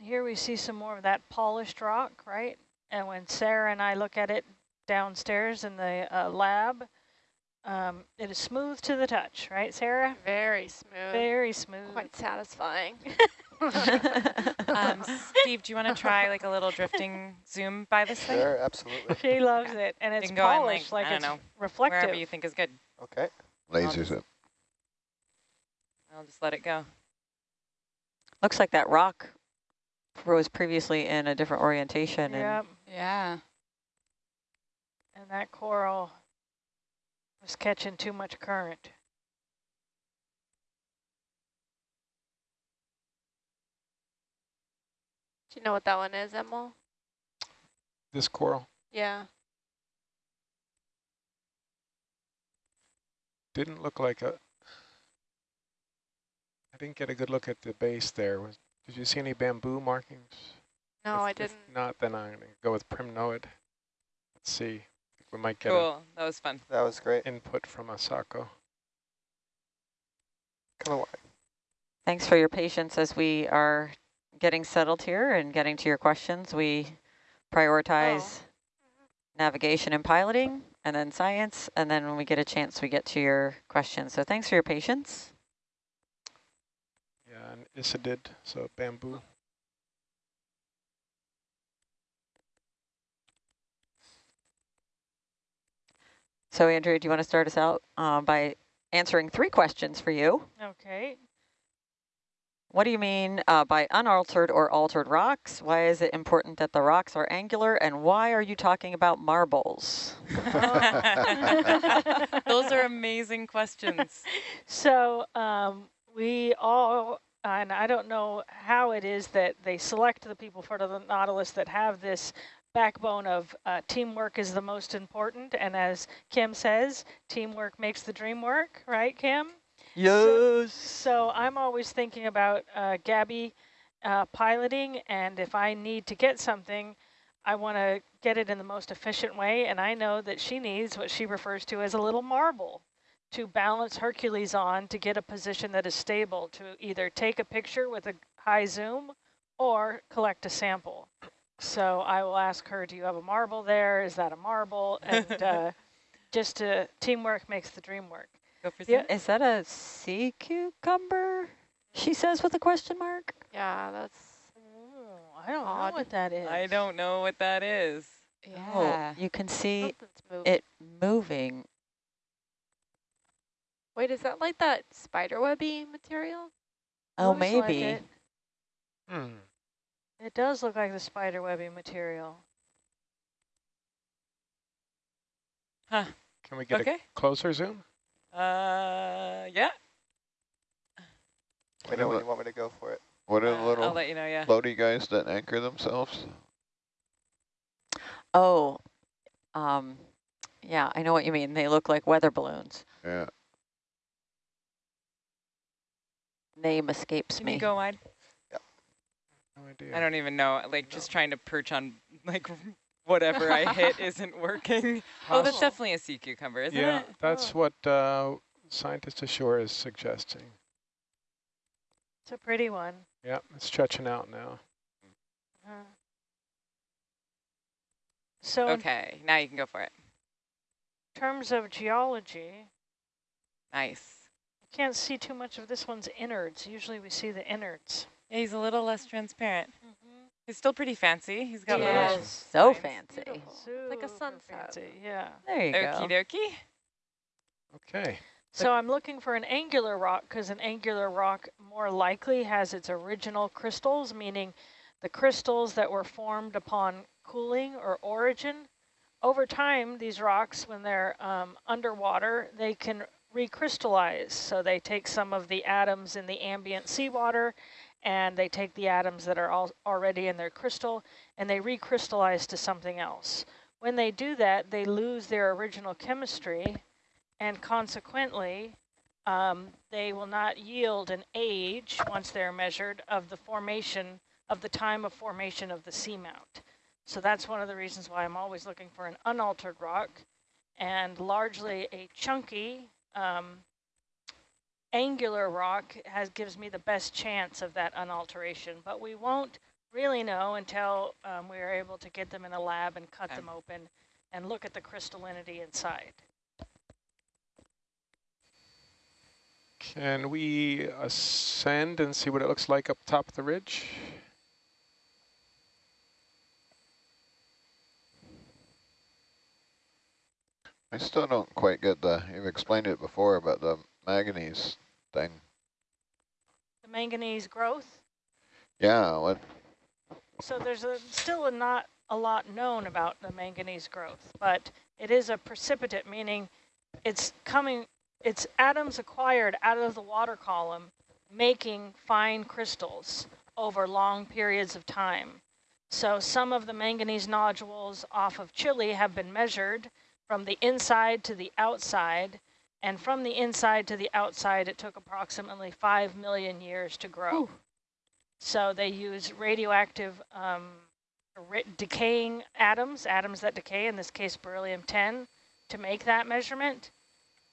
And here we see some more of that polished rock, right? And when Sarah and I look at it downstairs in the uh, lab, um, it is smooth to the touch, right, Sarah?
Very smooth.
Very smooth.
Quite satisfying.
Um, Steve, do you want to try like a little drifting zoom by this thing?
Sure, absolutely.
she loves it, and it's
can go in,
polished,
like,
like,
I
it's
don't know,
reflective.
Wherever you think is good.
Okay.
Lasers it.
I'll just let it go.
Looks like that rock was previously in a different orientation.
Yep.
Yeah.
And that coral was catching too much current.
Do you know what that one is, Emil?
This coral
Yeah.
didn't look like a, I didn't get a good look at the base there. Was Did you see any bamboo markings?
No,
If-
I didn't.
not, then I'm going to go with primnoid. Let's see. We might get
Cool. That was fun.
That was great.
input from Asako. Come on.
Thanks for your patience as we are getting settled here and getting to your questions. We prioritize oh. navigation and piloting, and then science, and then when we get a chance, we get to your questions. So thanks for your patience.
Yeah, and Isidid, so bamboo.
So Andrea, do you want to start us out uh, by answering three questions for you?
Okay.
What do you mean uh, by unaltered or altered rocks? Why is it important that the rocks are angular? And why are you talking about marbles?
Those are amazing questions.
So um, we all, and I don't know how it is that they select the people for the Nautilus that have this backbone of uh, teamwork is the most important. And as Kim says, teamwork makes the dream work, right, Kim?
Yes.
So I'm always thinking about uh, Gabby uh, piloting, and if I need to get something, I want to get it in the most efficient way, and I know that she needs what she refers to as a little marble to balance Hercules on to get a position that is stable to either take a picture with a high zoom or collect a sample. So I will ask her, do you have a marble there? Is that a marble? And uh, just to, teamwork makes the dream work.
Go for
Yeah.
Is that a sea cucumber? She says with a question mark.
Yeah, that's
Ooh, I don't
Odd.
know what that is.
I don't know what that is.
yeah.
Oh, you can see
moving.
it moving.
Wait, is that like that spiderwebby material?
Oh,
Looks like
maybe.
it.
Hmm.
It does look like the spiderwebby material.
Huh.
Can we get
Okay.
a closer zoom?
Uh, yeah.
I me know when you want me to go for it.
What are
Uh,
the
I'll
little
let you know, yeah.
floaty guys that anchor themselves?
Oh, um, yeah, I know what you mean. They look like weather balloons.
Yeah.
Name escapes
Can
me.
you go wide?
No idea.
I don't even know. Like, just trying to perch on, like, whatever I hit isn't working. Oh, that's definitely a sea cucumber, isn't
yeah,
it?
Yeah, that's what uh, scientist ashore is suggesting.
It's a pretty one.
Yeah, it's stretching out now.
Uh, so
Okay, now you can go for it.
terms of geology,
Nice.
You can't see too much of this one's innards. Usually we see the innards.
Yeah, he's a little less transparent. Mm -hmm. He's still pretty fancy. He's got
Yeah.
little
So
lines.
fancy.
Like a
Super
sunset.
fancy, Yeah.
There you
Okie
go.
dokie.
Okay.
So I'm looking for an angular rock because an angular rock more likely has its original crystals, meaning the crystals that were formed upon cooling or origin. Over time, these rocks, when they're um, underwater, they can recrystallize. So they take some of the atoms in the ambient seawater and they take the atoms that are al already in their crystal and they recrystallize to something else. When they do that, they lose their original chemistry and consequently, um, they will not yield an age once they're measured of the formation of the time of formation of the seamount. So that's one of the reasons why I'm always looking for an unaltered rock and largely a chunky um, angular rock has gives me the best chance of that unalteration, but we won't really know until um, we are able to get them in a lab and cut
Okay.
them open and look at the crystallinity inside.
Can we ascend and see what it looks like up top of the ridge?
I still don't quite get the, you've explained it before about the manganese thing.
The manganese growth.
Yeah, what,
So there's a, still a not a lot known about the manganese growth, but it is a precipitate, meaning it's coming, it's atoms acquired out of the water column, making fine crystals over long periods of time. So some of the manganese nodules off of Chile have been measured from the inside to the outside, and from the inside to the outside, it took approximately 5 million years to grow. Ooh. So they use radioactive um, decaying atoms, atoms that decay, in this case beryllium-10, to make that measurement.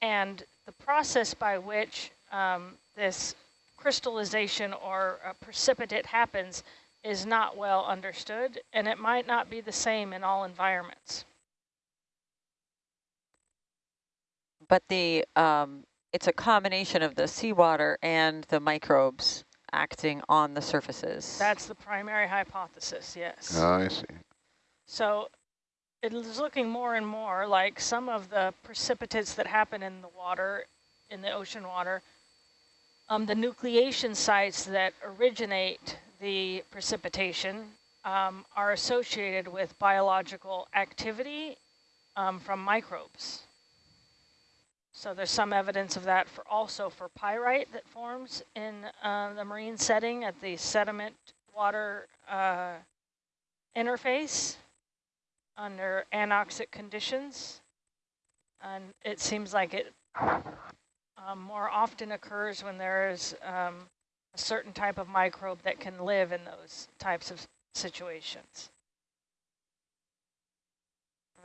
And the process by which um, this crystallization or precipitate happens is not well understood, and it might not be the same in all environments.
But the um, it's a combination of the seawater and the microbes acting on the surfaces.
That's the primary hypothesis, yes.
Oh, I see.
So it is looking more and more like some of the precipitates that happen in the water, in the ocean water, um, the nucleation sites that originate the precipitation um, are associated with biological activity um, from microbes. So there's some evidence of that for also for pyrite that forms in uh, the marine setting at the sediment water uh, interface under anoxic conditions. And it seems like it um, more often occurs when there is um, a certain type of microbe that can live in those types of situations.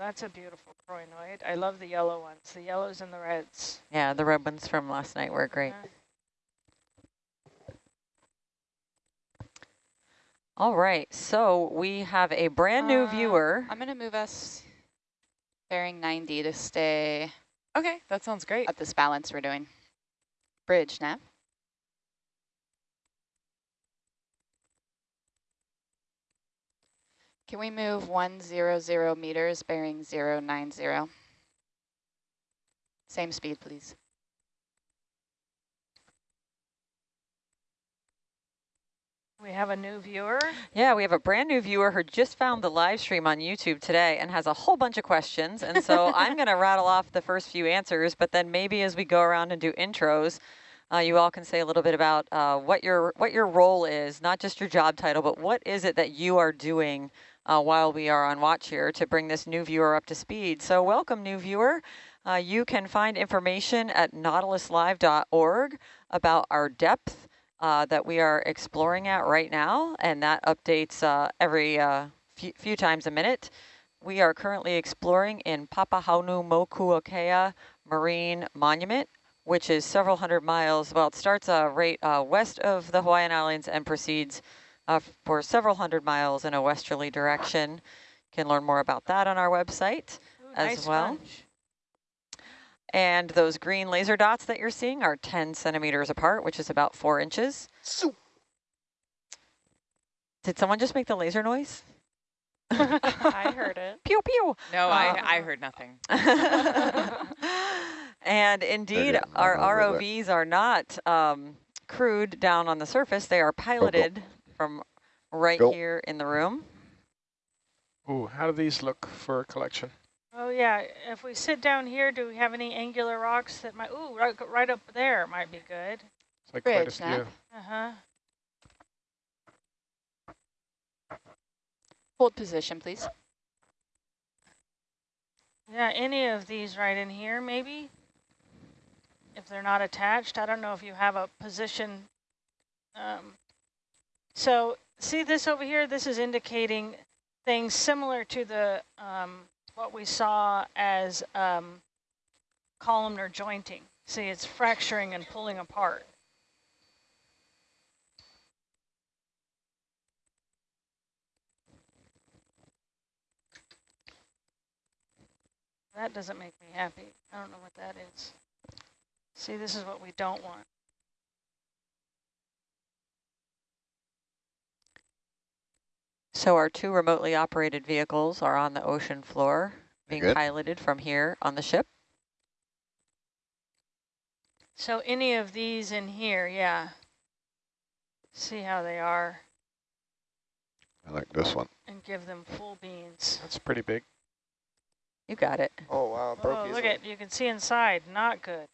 That's a beautiful crinoid. I love the yellow ones, the yellows and the reds.
Yeah, the red ones from last night were great. Yeah. All right, so we have a brand new uh, viewer.
I'm going to move us bearing 90 to stay.
Okay, that sounds great.
At this balance we're doing. Bridge, nav. Can we move 100 meters bearing 090? Same speed, please.
We have a new viewer.
Yeah, we have a brand new viewer who just found the live stream on YouTube today and has a whole bunch of questions. And so I'm going to rattle off the first few answers, but then maybe as we go around and do intros, uh, you all can say a little bit about uh, what your what your role is, not just your job title, but what is it that you are doing uh, while we are on watch here to bring this new viewer up to speed. So welcome, new viewer. Uh, you can find information at nautiluslive.org about our depth uh, that we are exploring at right now, and that updates uh, every uh, few, few times a minute. We are currently exploring in Papahanaumokuakea Marine Monument, which is several hundred miles, well, it starts uh, right west of the Hawaiian Islands and proceeds uh, for several hundred miles in a westerly direction. You can learn more about that on our website Ooh, as nice well. Sponge. And those green laser dots that you're seeing are 10 centimeters apart, which is about four inches. So Did someone just make the laser noise?
I heard it.
Pew, pew.
No, uh, I, I heard nothing.
and indeed, our ROVs are not um, crewed down on the surface. They are piloted from right Go. here in the room.
Ooh, how do these look for a collection?
Oh yeah, if we sit down here, do we have any angular rocks that might, ooh, right, right up there might be good.
It's like Bridge, quite a few.
Uh-huh.
Hold position, please.
Yeah, any of these right in here, maybe? If they're not attached, I don't know if you have a position um, so see this over here? This is indicating things similar to the um, what we saw as um, columnar jointing. See, it's fracturing and pulling apart. That doesn't make me happy. I don't know what that is. See, this is what we don't want.
So our two remotely operated vehicles are on the ocean floor, being Good. piloted from here on the ship.
So any of these in here, yeah. See how they are.
I like this one.
And give them full beans.
That's pretty big.
You got it.
Oh, wow. Broke
oh, look at, you can see inside. Not good.